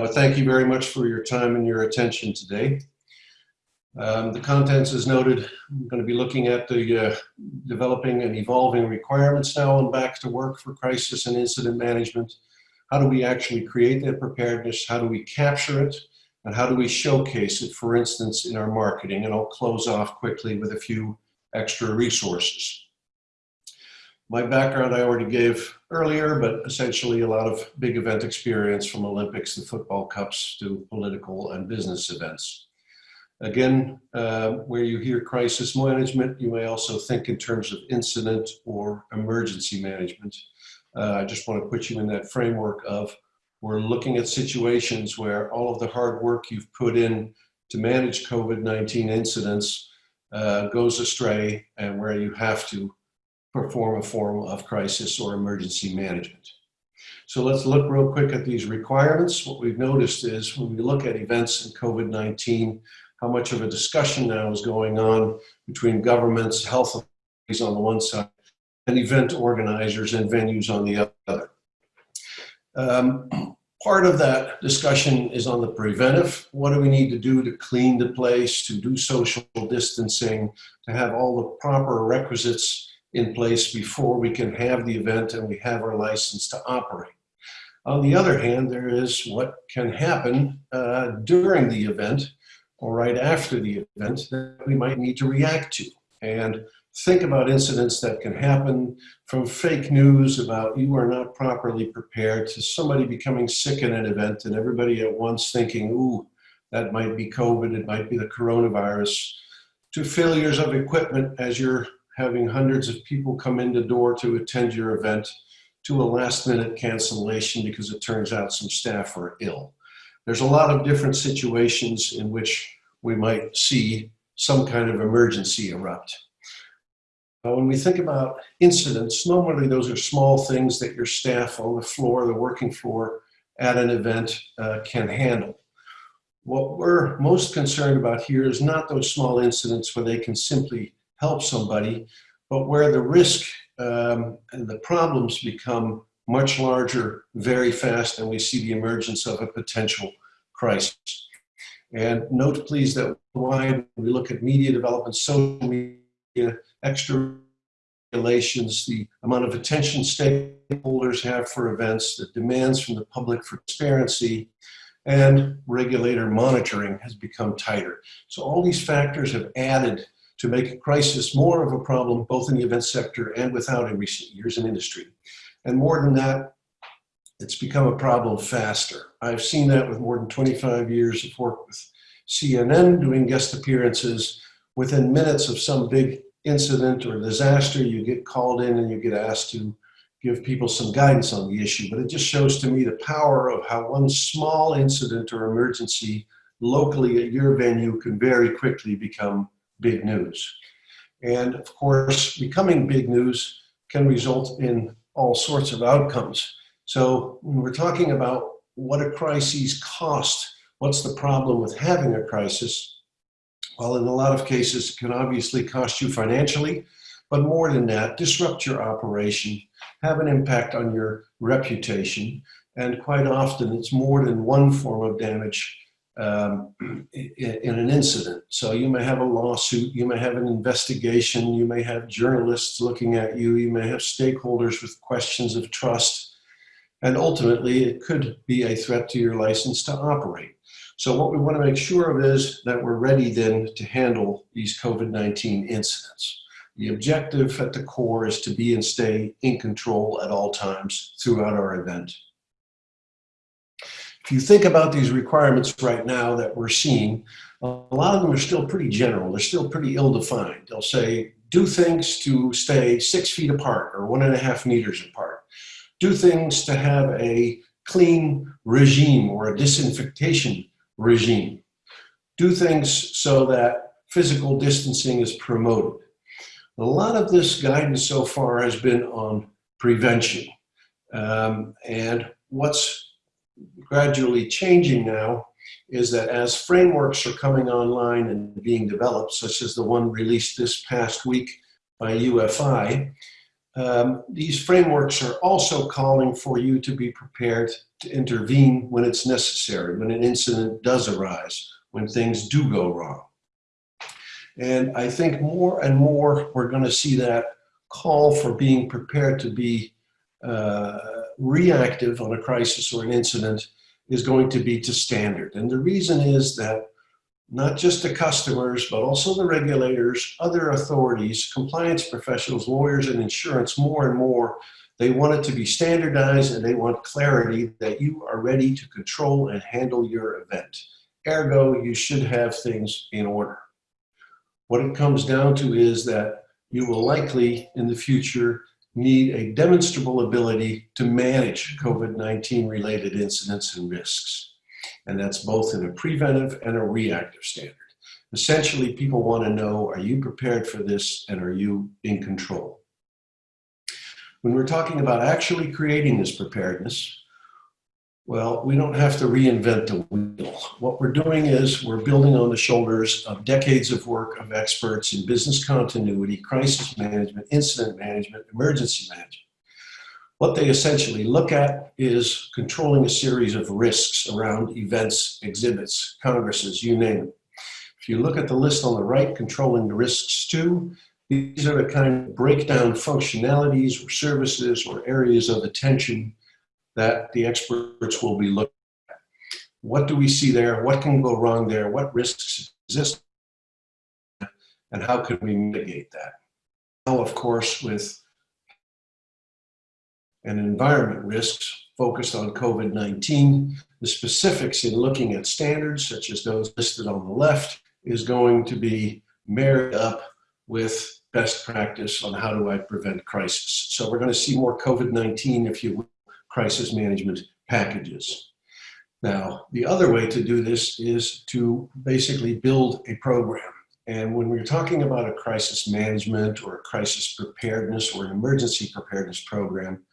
but thank you very much for your time and your attention today. Um, the contents as noted, I'm going to be looking at the uh, developing and evolving requirements now and back to work for crisis and incident management. How do we actually create that preparedness? How do we capture it? And how do we showcase it, for instance, in our marketing? And I'll close off quickly with a few extra resources. My background I already gave earlier, but essentially a lot of big event experience from Olympics and football cups to political and business events. Again, uh, where you hear crisis management, you may also think in terms of incident or emergency management. Uh, I just want to put you in that framework of we're looking at situations where all of the hard work you've put in to manage COVID-19 incidents uh, goes astray and where you have to perform a form of crisis or emergency management. So let's look real quick at these requirements. What we've noticed is when we look at events in COVID-19, how much of a discussion now is going on between governments, health authorities on the one side, and event organizers and venues on the other. Um, part of that discussion is on the preventive. What do we need to do to clean the place, to do social distancing, to have all the proper requisites in place before we can have the event and we have our license to operate. On the other hand, there is what can happen uh, during the event or right after the event that we might need to react to. And think about incidents that can happen from fake news about you are not properly prepared to somebody becoming sick in an event and everybody at once thinking, ooh, that might be COVID, it might be the coronavirus, to failures of equipment as you're having hundreds of people come in the door to attend your event to a last minute cancellation because it turns out some staff are ill. There's a lot of different situations in which we might see some kind of emergency erupt. Now, when we think about incidents, normally those are small things that your staff on the floor, the working floor at an event uh, can handle. What we're most concerned about here is not those small incidents where they can simply help somebody, but where the risk um, and the problems become much larger very fast and we see the emergence of a potential crisis. And note please that why we look at media development, social media, extra regulations, the amount of attention stakeholders have for events, the demands from the public for transparency, and regulator monitoring has become tighter. So all these factors have added to make a crisis more of a problem, both in the event sector and without in recent years in industry. And more than that, it's become a problem faster. I've seen that with more than 25 years of work with CNN doing guest appearances. Within minutes of some big incident or disaster, you get called in and you get asked to give people some guidance on the issue. But it just shows to me the power of how one small incident or emergency locally at your venue can very quickly become big news. And of course, becoming big news can result in all sorts of outcomes. So when we're talking about what a crisis cost, what's the problem with having a crisis? Well, in a lot of cases, it can obviously cost you financially, but more than that, disrupt your operation, have an impact on your reputation, and quite often it's more than one form of damage um, in, an incident. So you may have a lawsuit, you may have an investigation, you may have journalists looking at you, you may have stakeholders with questions of trust, and ultimately it could be a threat to your license to operate. So what we want to make sure of is that we're ready then to handle these COVID-19 incidents. The objective at the core is to be and stay in control at all times throughout our event. If you think about these requirements right now that we're seeing, a lot of them are still pretty general. They're still pretty ill-defined. They'll say, do things to stay six feet apart or one and a half meters apart. Do things to have a clean regime or a disinfectation regime. Do things so that physical distancing is promoted. A lot of this guidance so far has been on prevention. Um, and what's gradually changing now is that as frameworks are coming online and being developed, such as the one released this past week by UFI, um, these frameworks are also calling for you to be prepared to intervene when it's necessary, when an incident does arise, when things do go wrong. And I think more and more we're going to see that call for being prepared to be uh, reactive on a crisis or an incident is going to be to standard. And the reason is that not just the customers, but also the regulators, other authorities, compliance professionals, lawyers, and insurance more and more, they want it to be standardized and they want clarity that you are ready to control and handle your event. Ergo, you should have things in order. What it comes down to is that you will likely in the future need a demonstrable ability to manage COVID-19 related incidents and risks. And that's both in a preventive and a reactive standard. Essentially, people want to know, are you prepared for this and are you in control? When we're talking about actually creating this preparedness, well, we don't have to reinvent the wheel. What we're doing is we're building on the shoulders of decades of work of experts in business continuity, crisis management, incident management, emergency management. What they essentially look at is controlling a series of risks around events, exhibits, congresses, you name it. If you look at the list on the right, controlling the risks too, these are the kind of breakdown functionalities or services or areas of attention that the experts will be looking at. What do we see there? What can go wrong there? What risks exist? And how can we mitigate that? Now, of course, with and environment risks focused on COVID-19, the specifics in looking at standards, such as those listed on the left, is going to be married up with best practice on how do I prevent crisis. So we're going to see more COVID-19, if you will, crisis management packages. Now, the other way to do this is to basically build a program. And when we're talking about a crisis management or a crisis preparedness or an emergency preparedness program,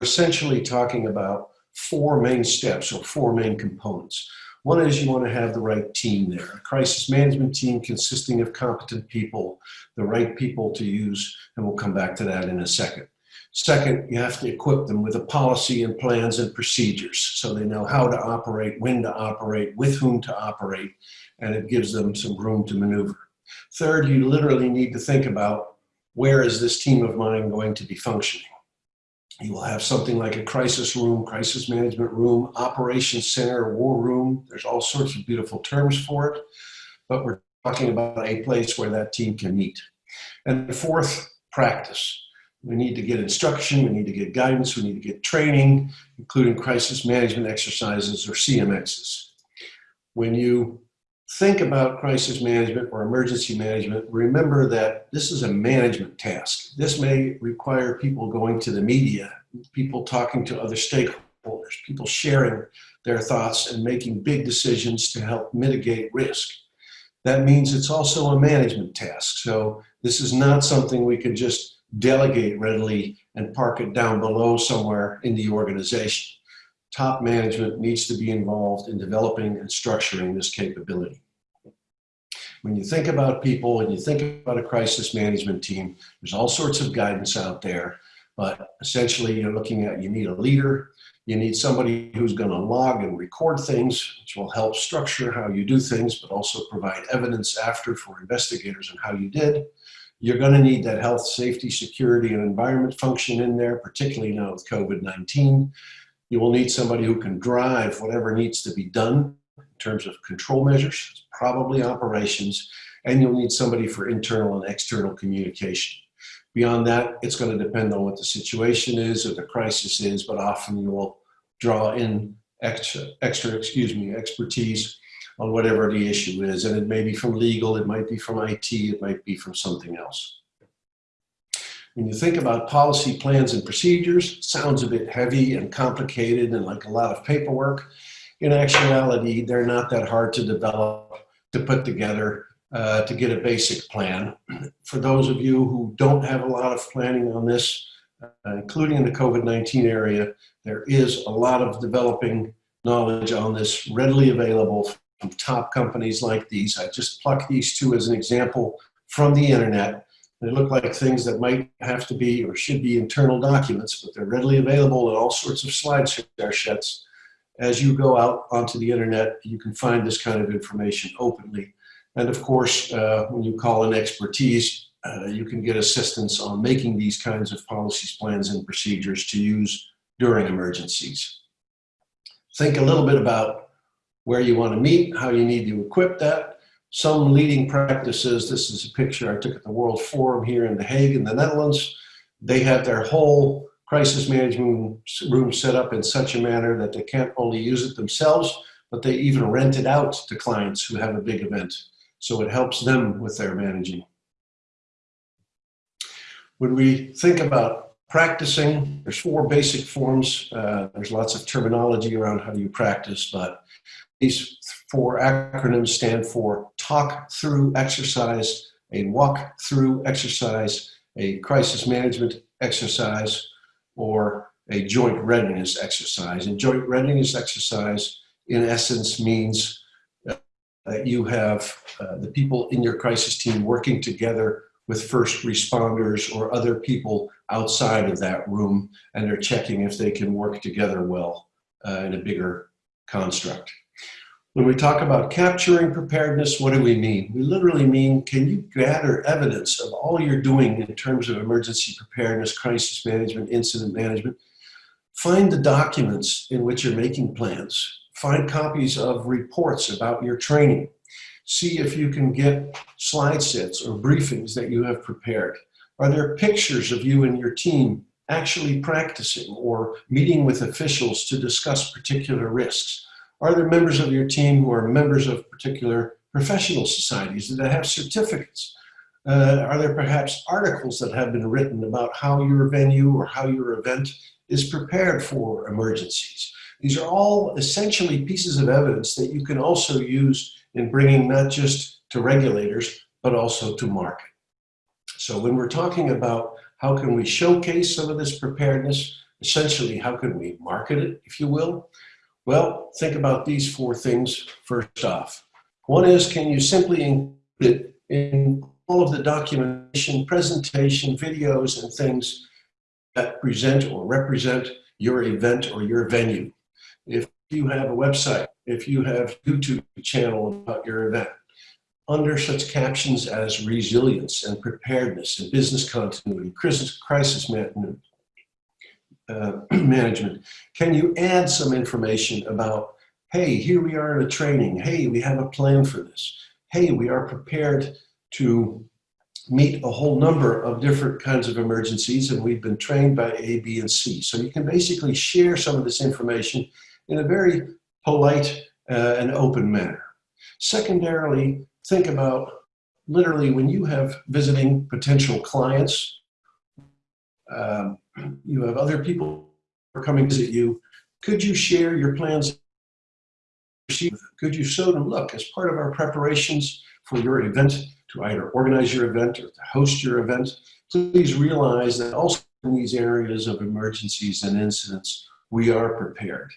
we're essentially talking about four main steps or four main components. One is you want to have the right team there, a crisis management team consisting of competent people, the right people to use, and we'll come back to that in a second. Second, you have to equip them with a policy and plans and procedures so they know how to operate, when to operate, with whom to operate, and it gives them some room to maneuver. Third, you literally need to think about where is this team of mine going to be functioning? You will have something like a crisis room, crisis management room, operations center, war room. There's all sorts of beautiful terms for it, but we're talking about a place where that team can meet. And fourth, practice. We need to get instruction, we need to get guidance, we need to get training, including crisis management exercises or CMXs. When you think about crisis management or emergency management, remember that this is a management task. This may require people going to the media, people talking to other stakeholders, people sharing their thoughts and making big decisions to help mitigate risk. That means it's also a management task. So this is not something we can just delegate readily and park it down below somewhere in the organization. Top management needs to be involved in developing and structuring this capability. When you think about people and you think about a crisis management team, there's all sorts of guidance out there, but essentially you're looking at, you need a leader, you need somebody who's gonna log and record things, which will help structure how you do things, but also provide evidence after for investigators on how you did. You're going to need that health, safety, security, and environment function in there, particularly now with COVID-19. You will need somebody who can drive whatever needs to be done in terms of control measures, probably operations, and you'll need somebody for internal and external communication. Beyond that, it's going to depend on what the situation is or the crisis is, but often you will draw in extra, extra excuse me, expertise on whatever the issue is. And it may be from legal, it might be from IT, it might be from something else. When you think about policy plans and procedures, sounds a bit heavy and complicated and like a lot of paperwork. In actuality, they're not that hard to develop, to put together, uh, to get a basic plan. For those of you who don't have a lot of planning on this, uh, including in the COVID-19 area, there is a lot of developing knowledge on this readily available top companies like these. I just plucked these two as an example from the internet. They look like things that might have to be or should be internal documents, but they're readily available in all sorts of slideshare sets. As you go out onto the internet, you can find this kind of information openly. And of course, uh, when you call in expertise, uh, you can get assistance on making these kinds of policies, plans, and procedures to use during emergencies. Think a little bit about where you want to meet, how you need to equip that, some leading practices, this is a picture I took at the World Forum here in The Hague in the Netherlands. They have their whole crisis management room set up in such a manner that they can't only use it themselves, but they even rent it out to clients who have a big event. So it helps them with their managing. When we think about practicing, there's four basic forms. Uh, there's lots of terminology around how do you practice, but these four acronyms stand for talk through exercise, a walk through exercise, a crisis management exercise, or a joint readiness exercise. And joint readiness exercise, in essence, means that you have uh, the people in your crisis team working together with first responders or other people outside of that room, and they're checking if they can work together well uh, in a bigger construct. When we talk about capturing preparedness, what do we mean? We literally mean, can you gather evidence of all you're doing in terms of emergency preparedness, crisis management, incident management? Find the documents in which you're making plans. Find copies of reports about your training. See if you can get slide sets or briefings that you have prepared. Are there pictures of you and your team actually practicing or meeting with officials to discuss particular risks? Are there members of your team who are members of particular professional societies that have certificates? Uh, are there perhaps articles that have been written about how your venue or how your event is prepared for emergencies? These are all essentially pieces of evidence that you can also use in bringing not just to regulators, but also to market. So when we're talking about how can we showcase some of this preparedness, essentially how can we market it, if you will, well, think about these four things first off. One is, can you simply include it in all of the documentation, presentation, videos, and things that present or represent your event or your venue? If you have a website, if you have YouTube channel about your event, under such captions as resilience and preparedness and business continuity, crisis management, uh, management, can you add some information about, hey, here we are in a training. Hey, we have a plan for this. Hey, we are prepared to meet a whole number of different kinds of emergencies and we've been trained by A, B, and C. So you can basically share some of this information in a very polite uh, and open manner. Secondarily, think about literally when you have visiting potential clients, um, you have other people coming to visit you. Could you share your plans? Could you show them, look, as part of our preparations for your event, to either organize your event or to host your event, please realize that also in these areas of emergencies and incidents, we are prepared.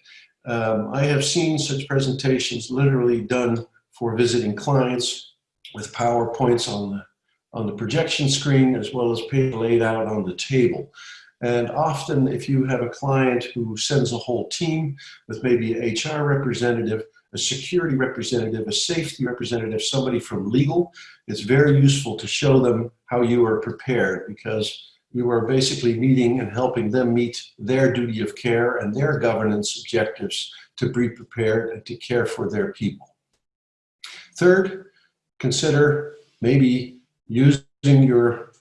Um, I have seen such presentations literally done for visiting clients with PowerPoints on the, on the projection screen as well as laid out on the table. And often if you have a client who sends a whole team with maybe an HR representative, a security representative, a safety representative, somebody from legal, it's very useful to show them how you are prepared because you are basically meeting and helping them meet their duty of care and their governance objectives to be prepared and to care for their people. Third, consider maybe using your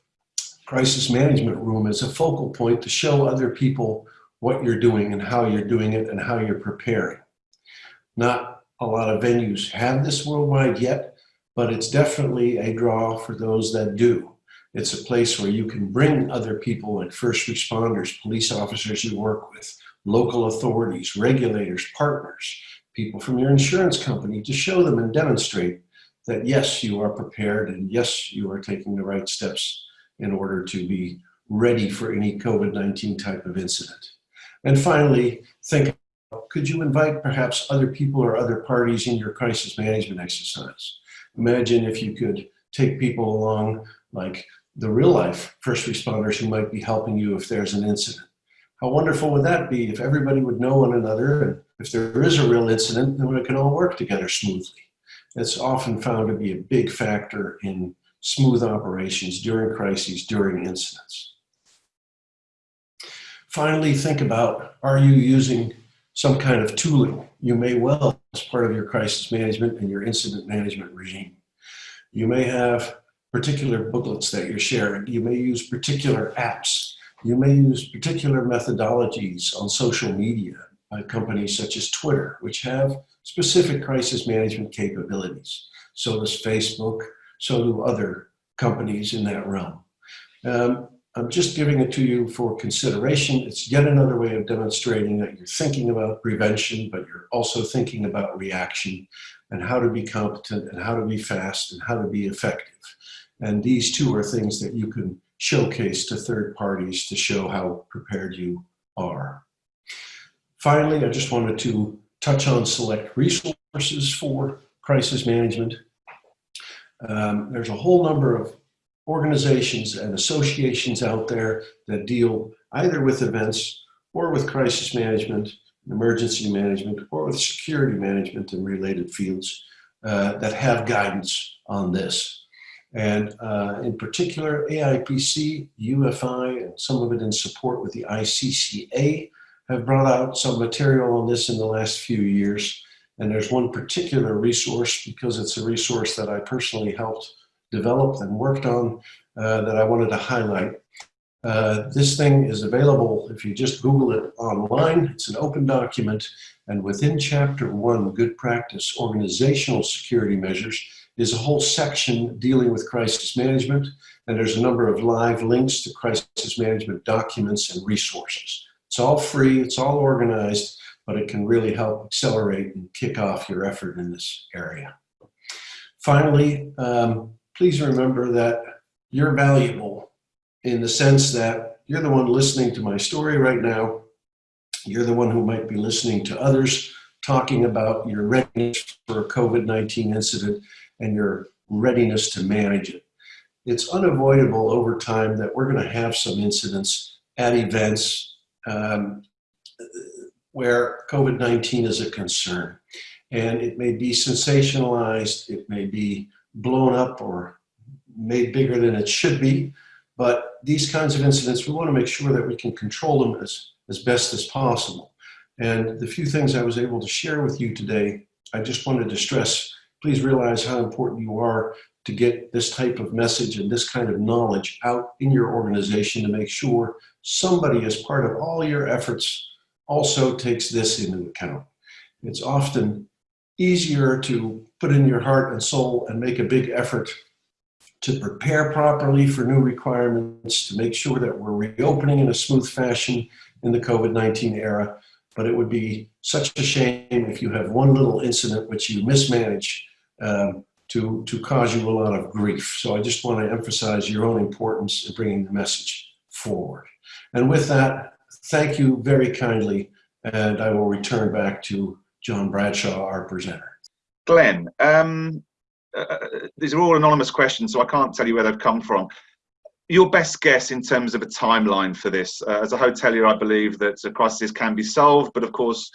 crisis management room as a focal point to show other people what you're doing and how you're doing it and how you're preparing. Not a lot of venues have this worldwide yet, but it's definitely a draw for those that do. It's a place where you can bring other people like first responders, police officers you work with, local authorities, regulators, partners, people from your insurance company to show them and demonstrate that yes, you are prepared and yes, you are taking the right steps in order to be ready for any COVID-19 type of incident. And finally, think, could you invite perhaps other people or other parties in your crisis management exercise? Imagine if you could take people along like the real life first responders who might be helping you if there's an incident. How wonderful would that be if everybody would know one another and if there is a real incident, then we can all work together smoothly. It's often found to be a big factor in smooth operations during crises, during incidents. Finally, think about, are you using some kind of tooling? You may well as part of your crisis management and your incident management regime. You may have particular booklets that you're sharing. You may use particular apps. You may use particular methodologies on social media by companies such as Twitter, which have specific crisis management capabilities. So does Facebook, so do other companies in that realm. Um, I'm just giving it to you for consideration. It's yet another way of demonstrating that you're thinking about prevention, but you're also thinking about reaction and how to be competent and how to be fast and how to be effective. And these two are things that you can showcase to third parties to show how prepared you are. Finally, I just wanted to touch on select resources for crisis management. Um, there's a whole number of organizations and associations out there that deal either with events or with crisis management, emergency management, or with security management and related fields uh, that have guidance on this. And uh, in particular, AIPC, UFI, and some of it in support with the ICCA have brought out some material on this in the last few years. And there's one particular resource because it's a resource that I personally helped develop and worked on uh, that I wanted to highlight. Uh, this thing is available if you just Google it online. It's an open document. And within chapter one, good practice, organizational security measures, is a whole section dealing with crisis management. And there's a number of live links to crisis management documents and resources. It's all free, it's all organized, but it can really help accelerate and kick off your effort in this area. Finally, um, please remember that you're valuable in the sense that you're the one listening to my story right now. You're the one who might be listening to others talking about your readiness for a COVID-19 incident and your readiness to manage it. It's unavoidable over time that we're going to have some incidents at events um, where COVID-19 is a concern. And it may be sensationalized, it may be blown up or made bigger than it should be. But these kinds of incidents, we want to make sure that we can control them as, as best as possible. And the few things I was able to share with you today, I just wanted to stress, please realize how important you are to get this type of message and this kind of knowledge out in your organization to make sure somebody as part of all your efforts also takes this into account. It's often easier to put in your heart and soul and make a big effort to prepare properly for new requirements, to make sure that we're reopening in a smooth fashion in the COVID-19 era. But it would be such a shame if you have one little incident which you mismanage um, to, to cause you a lot of grief. So I just want to emphasize your own importance in bringing the message forward. And with that, thank you very kindly, and I will return back to John Bradshaw, our presenter. Glenn, um, uh, these are all anonymous questions, so I can't tell you where they've come from. Your best guess in terms of a timeline for this? Uh, as a hotelier, I believe that a crisis can be solved, but of course,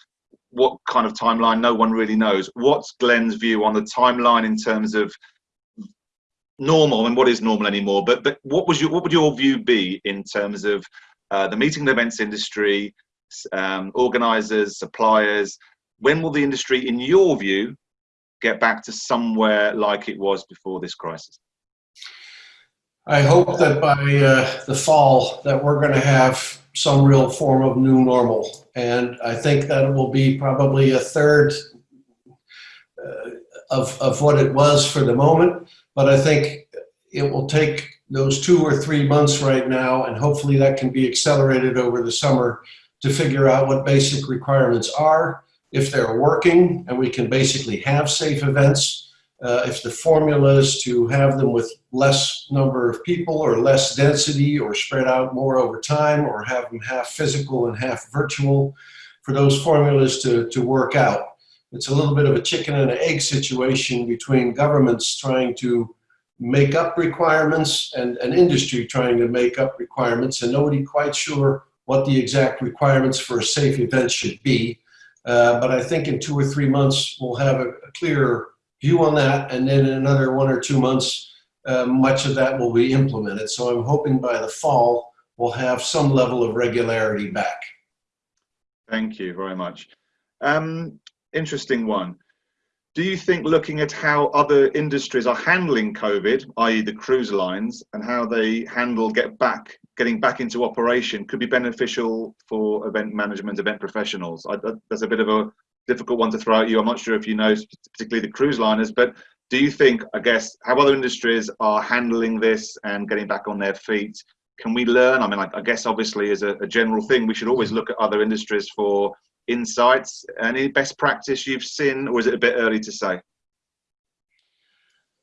what kind of timeline, no one really knows. What's Glenn's view on the timeline in terms of normal and what is normal anymore? But but what was your what would your view be in terms of uh, the meeting and events industry, um, organisers, suppliers? When will the industry, in your view, get back to somewhere like it was before this crisis? I hope that by uh, the fall that we're going to have some real form of new normal. And I think that it will be probably a third uh, of, of what it was for the moment. But I think it will take those two or three months right now, and hopefully that can be accelerated over the summer to figure out what basic requirements are if they're working and we can basically have safe events, uh, if the formula is to have them with less number of people or less density or spread out more over time or have them half physical and half virtual, for those formulas to, to work out. It's a little bit of a chicken and an egg situation between governments trying to make up requirements and an industry trying to make up requirements and nobody quite sure what the exact requirements for a safe event should be. Uh, but I think in two or three months, we'll have a, a clearer view on that. And then in another one or two months, uh, much of that will be implemented. So I'm hoping by the fall, we'll have some level of regularity back. Thank you very much. Um, interesting one. Do you think looking at how other industries are handling COVID, i.e. the cruise lines, and how they handle get back, getting back into operation could be beneficial for event management, event professionals? I, that's a bit of a difficult one to throw at you. I'm not sure if you know particularly the cruise liners, but do you think, I guess, how other industries are handling this and getting back on their feet? Can we learn? I mean, I, I guess obviously as a, a general thing, we should always mm. look at other industries for insights? Any best practice you've seen, or is it a bit early to say?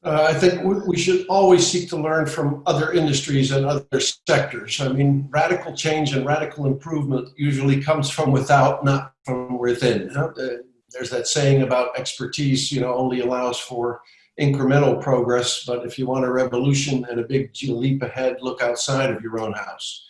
Uh, I think we should always seek to learn from other industries and other sectors. I mean, radical change and radical improvement usually comes from without, not from within. Uh, there's that saying about expertise, you know, only allows for incremental progress, but if you want a revolution and a big leap ahead, look outside of your own house.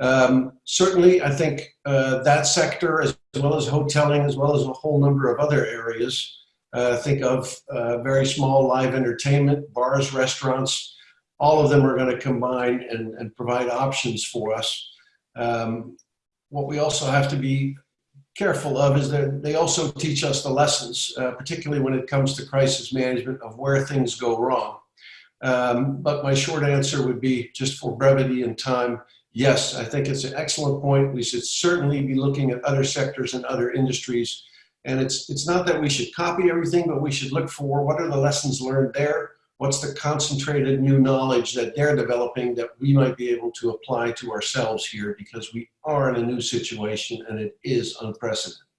Um, certainly, I think uh, that sector, as well as hoteling, as well as a whole number of other areas, uh, think of uh, very small live entertainment, bars, restaurants, all of them are going to combine and, and, provide options for us. Um, what we also have to be careful of is that they also teach us the lessons, uh, particularly when it comes to crisis management of where things go wrong. Um, but my short answer would be just for brevity and time, yes, I think it's an excellent point. We should certainly be looking at other sectors and other industries. And it's, it's not that we should copy everything, but we should look for what are the lessons learned there? What's the concentrated new knowledge that they're developing that we might be able to apply to ourselves here because we are in a new situation and it is unprecedented.